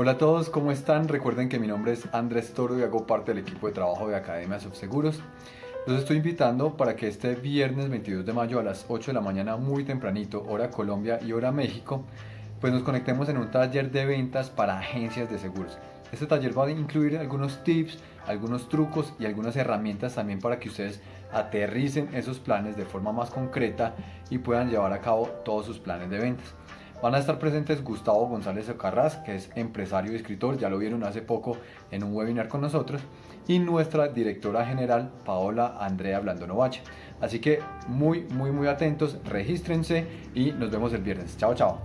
Hola a todos, ¿cómo están? Recuerden que mi nombre es Andrés Toro y hago parte del equipo de trabajo de Academia Subseguros. Los estoy invitando para que este viernes 22 de mayo a las 8 de la mañana, muy tempranito, hora Colombia y hora México, pues nos conectemos en un taller de ventas para agencias de seguros. Este taller va a incluir algunos tips, algunos trucos y algunas herramientas también para que ustedes aterricen esos planes de forma más concreta y puedan llevar a cabo todos sus planes de ventas. Van a estar presentes Gustavo González Ocarraz, que es empresario y escritor, ya lo vieron hace poco en un webinar con nosotros, y nuestra directora general, Paola Andrea Blandonovache. Así que muy, muy, muy atentos, regístrense y nos vemos el viernes. Chao, chao.